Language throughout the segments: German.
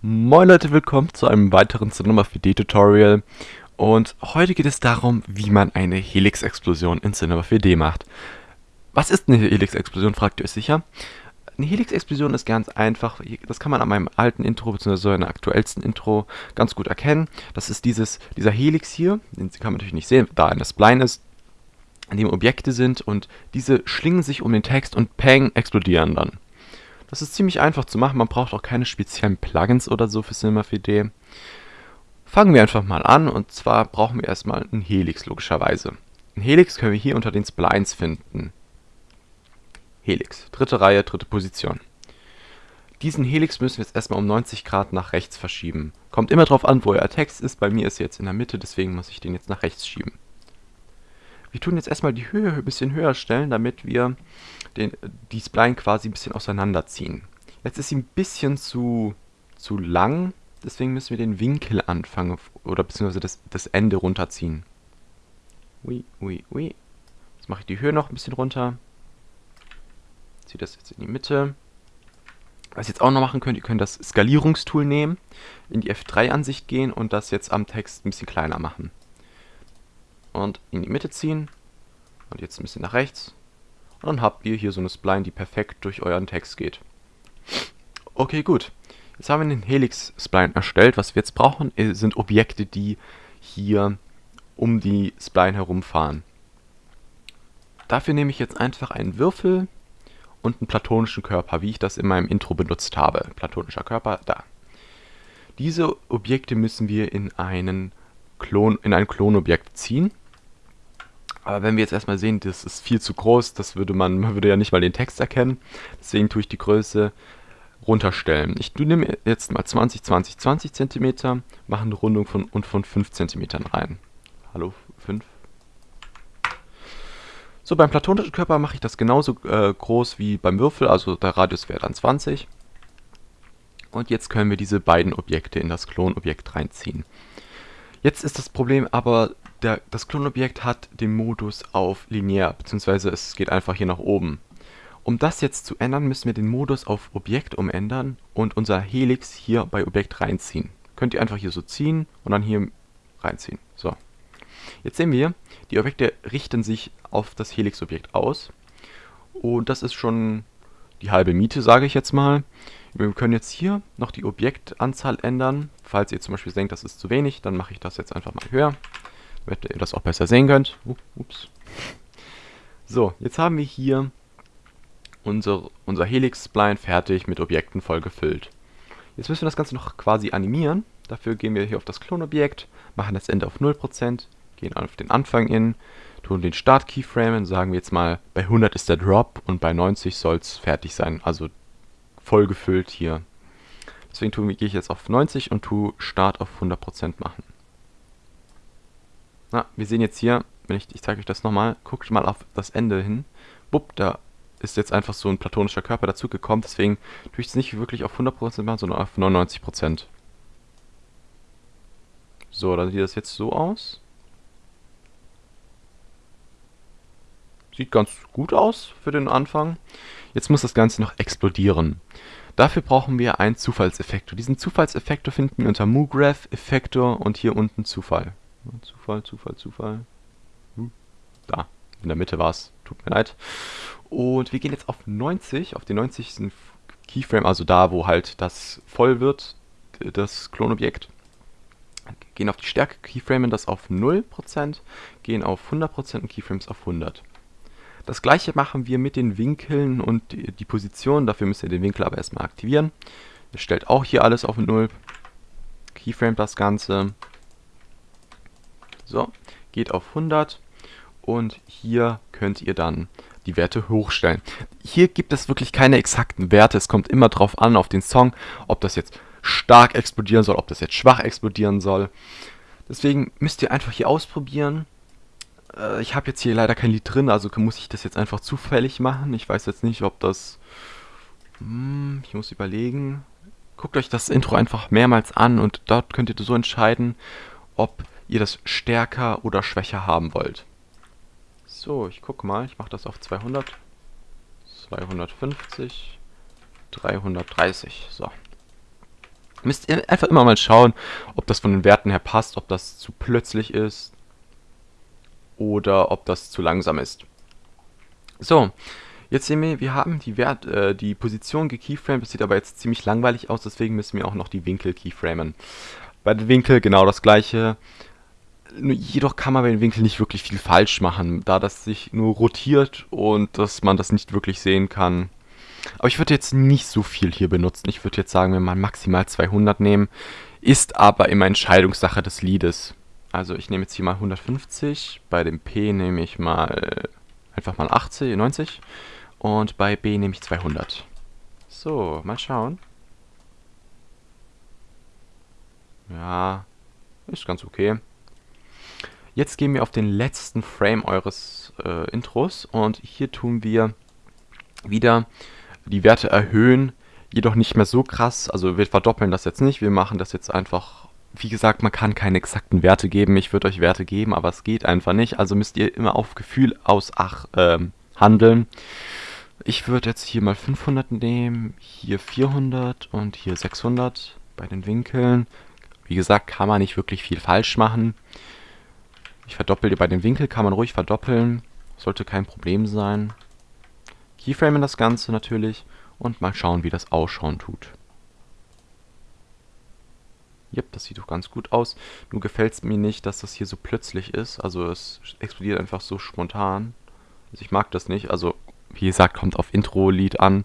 Moin Leute, willkommen zu einem weiteren Cinema 4D Tutorial und heute geht es darum, wie man eine Helix-Explosion in Cinema 4D macht. Was ist eine Helix-Explosion, fragt ihr euch sicher? Eine Helix-Explosion ist ganz einfach, das kann man an meinem alten Intro bzw. in der aktuellsten Intro ganz gut erkennen. Das ist dieses, dieser Helix hier, den kann man natürlich nicht sehen, da ein Spline ist, an dem Objekte sind und diese schlingen sich um den Text und peng, explodieren dann. Das ist ziemlich einfach zu machen, man braucht auch keine speziellen Plugins oder so für Cinema 4D. Fangen wir einfach mal an und zwar brauchen wir erstmal einen Helix logischerweise. Ein Helix können wir hier unter den Splines finden. Helix, dritte Reihe, dritte Position. Diesen Helix müssen wir jetzt erstmal um 90 Grad nach rechts verschieben. Kommt immer drauf an, wo euer Text ist, bei mir ist er jetzt in der Mitte, deswegen muss ich den jetzt nach rechts schieben. Wir tun jetzt erstmal die Höhe ein bisschen höher stellen, damit wir den, die Spline quasi ein bisschen auseinanderziehen. Jetzt ist sie ein bisschen zu, zu lang, deswegen müssen wir den Winkel anfangen oder beziehungsweise das, das Ende runterziehen. Ui, ui, ui. Jetzt mache ich die Höhe noch ein bisschen runter. Ziehe das jetzt in die Mitte. Was ihr jetzt auch noch machen könnt, ihr könnt das Skalierungstool nehmen, in die F3-Ansicht gehen und das jetzt am Text ein bisschen kleiner machen und in die Mitte ziehen und jetzt ein bisschen nach rechts. Und dann habt ihr hier so eine Spline, die perfekt durch euren Text geht. Okay, gut. Jetzt haben wir den Helix-Spline erstellt. Was wir jetzt brauchen, äh, sind Objekte, die hier um die Spline herumfahren. Dafür nehme ich jetzt einfach einen Würfel und einen platonischen Körper, wie ich das in meinem Intro benutzt habe. Platonischer Körper, da. Diese Objekte müssen wir in, einen Klon, in ein Klonobjekt ziehen. Aber wenn wir jetzt erstmal sehen, das ist viel zu groß, das würde man, man würde ja nicht mal den Text erkennen. Deswegen tue ich die Größe runterstellen. Ich nehme jetzt mal 20, 20, 20 cm, mache eine Rundung von, und von 5 cm rein. Hallo, 5. So, beim platonischen Körper mache ich das genauso äh, groß wie beim Würfel, also der Radius wäre dann 20. Und jetzt können wir diese beiden Objekte in das Klonobjekt reinziehen. Jetzt ist das Problem aber, der, das Klonobjekt hat den Modus auf linear, beziehungsweise es geht einfach hier nach oben. Um das jetzt zu ändern, müssen wir den Modus auf Objekt umändern und unser Helix hier bei Objekt reinziehen. Könnt ihr einfach hier so ziehen und dann hier reinziehen. So. Jetzt sehen wir, die Objekte richten sich auf das Helix-Objekt aus. Und das ist schon die halbe Miete, sage ich jetzt mal. Wir können jetzt hier noch die Objektanzahl ändern. Falls ihr zum Beispiel denkt, das ist zu wenig, dann mache ich das jetzt einfach mal höher damit ihr das auch besser sehen könnt. Ups. So, jetzt haben wir hier unser, unser Helix-Spline fertig mit Objekten voll gefüllt. Jetzt müssen wir das Ganze noch quasi animieren. Dafür gehen wir hier auf das Klonobjekt, machen das Ende auf 0%, gehen auf den Anfang in, tun den Start-Keyframe, sagen wir jetzt mal, bei 100 ist der Drop und bei 90 soll es fertig sein, also voll gefüllt hier. Deswegen gehe ich jetzt auf 90 und tue Start auf 100% machen. Na, wir sehen jetzt hier, wenn ich, ich zeige euch das nochmal, guckt mal auf das Ende hin. Bupp, da ist jetzt einfach so ein platonischer Körper dazugekommen, deswegen tue ich es nicht wirklich auf 100% machen, sondern auf 99%. So, dann sieht das jetzt so aus. Sieht ganz gut aus für den Anfang. Jetzt muss das Ganze noch explodieren. Dafür brauchen wir einen Zufallseffektor. Diesen Zufallseffektor finden wir unter MooGraph, Effektor und hier unten Zufall. Zufall, Zufall, Zufall. Hm. Da, in der Mitte war es. Tut mir leid. Und wir gehen jetzt auf 90, auf den 90. Keyframe, also da, wo halt das voll wird, das Klonobjekt. Gehen auf die Stärke Keyframe, das auf 0%, gehen auf 100% und Keyframes auf 100. Das gleiche machen wir mit den Winkeln und die, Position. Dafür müsst ihr den Winkel aber erstmal aktivieren. Ihr stellt auch hier alles auf 0. Keyframe das Ganze. So, geht auf 100 und hier könnt ihr dann die Werte hochstellen. Hier gibt es wirklich keine exakten Werte, es kommt immer drauf an, auf den Song, ob das jetzt stark explodieren soll, ob das jetzt schwach explodieren soll. Deswegen müsst ihr einfach hier ausprobieren. Äh, ich habe jetzt hier leider kein Lied drin, also muss ich das jetzt einfach zufällig machen. Ich weiß jetzt nicht, ob das... Hm, ich muss überlegen. Guckt euch das Intro einfach mehrmals an und dort könnt ihr so entscheiden, ob ihr das stärker oder schwächer haben wollt. So, ich gucke mal, ich mache das auf 200, 250, 330, so. Müsst ihr einfach immer mal schauen, ob das von den Werten her passt, ob das zu plötzlich ist oder ob das zu langsam ist. So, jetzt sehen wir, wir haben die, Wert, äh, die Position gekeyframed, das sieht aber jetzt ziemlich langweilig aus, deswegen müssen wir auch noch die Winkel keyframen. Bei den Winkel genau das gleiche, jedoch kann man bei den Winkeln nicht wirklich viel falsch machen, da das sich nur rotiert und dass man das nicht wirklich sehen kann. Aber ich würde jetzt nicht so viel hier benutzen. Ich würde jetzt sagen, wir mal maximal 200 nehmen. Ist aber immer Entscheidungssache des Liedes. Also ich nehme jetzt hier mal 150. Bei dem P nehme ich mal einfach mal 80, 90. Und bei B nehme ich 200. So, mal schauen. Ja, ist ganz okay. Jetzt gehen wir auf den letzten Frame eures äh, Intros und hier tun wir wieder die Werte erhöhen, jedoch nicht mehr so krass. Also wir verdoppeln das jetzt nicht, wir machen das jetzt einfach, wie gesagt, man kann keine exakten Werte geben. Ich würde euch Werte geben, aber es geht einfach nicht. Also müsst ihr immer auf Gefühl aus Ach äh, handeln. Ich würde jetzt hier mal 500 nehmen, hier 400 und hier 600 bei den Winkeln. Wie gesagt, kann man nicht wirklich viel falsch machen. Ich verdoppel bei dem Winkel, kann man ruhig verdoppeln. Sollte kein Problem sein. Keyframen das Ganze natürlich und mal schauen, wie das ausschauen tut. Yep, das sieht doch ganz gut aus. Nur gefällt es mir nicht, dass das hier so plötzlich ist. Also es explodiert einfach so spontan. Also ich mag das nicht. Also wie gesagt, kommt auf Intro-Lied an.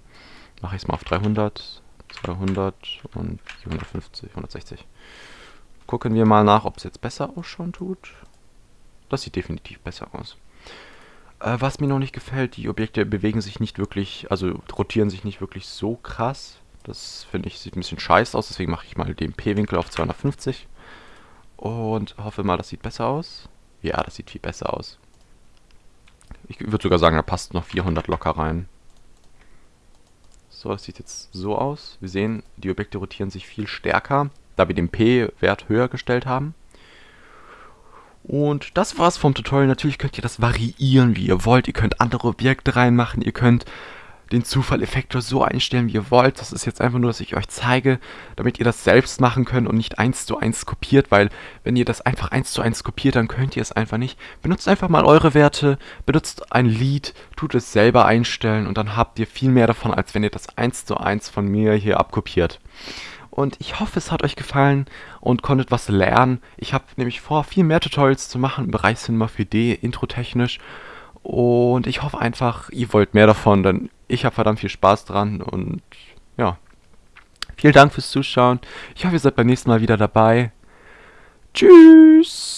Mache ich es mal auf 300, 200 und 450, 160. Gucken wir mal nach, ob es jetzt besser ausschauen tut. Das sieht definitiv besser aus. Äh, was mir noch nicht gefällt, die Objekte bewegen sich nicht wirklich, also rotieren sich nicht wirklich so krass. Das finde ich, sieht ein bisschen scheiße aus, deswegen mache ich mal den P-Winkel auf 250. Und hoffe mal, das sieht besser aus. Ja, das sieht viel besser aus. Ich würde sogar sagen, da passt noch 400 locker rein. So, das sieht jetzt so aus. Wir sehen, die Objekte rotieren sich viel stärker, da wir den P-Wert höher gestellt haben. Und das war's vom Tutorial. Natürlich könnt ihr das variieren, wie ihr wollt. Ihr könnt andere Objekte reinmachen. Ihr könnt den Zufall-Effektor so einstellen, wie ihr wollt. Das ist jetzt einfach nur, dass ich euch zeige, damit ihr das selbst machen könnt und nicht eins zu eins kopiert, weil wenn ihr das einfach eins zu eins kopiert, dann könnt ihr es einfach nicht. Benutzt einfach mal eure Werte, benutzt ein Lied, tut es selber einstellen und dann habt ihr viel mehr davon, als wenn ihr das eins zu eins von mir hier abkopiert. Und ich hoffe, es hat euch gefallen und konntet was lernen. Ich habe nämlich vor, viel mehr Tutorials zu machen im Bereich Cinema 4D, introtechnisch. Und ich hoffe einfach, ihr wollt mehr davon, denn ich habe verdammt viel Spaß dran. Und ja, vielen Dank fürs Zuschauen. Ich hoffe, ihr seid beim nächsten Mal wieder dabei. Tschüss!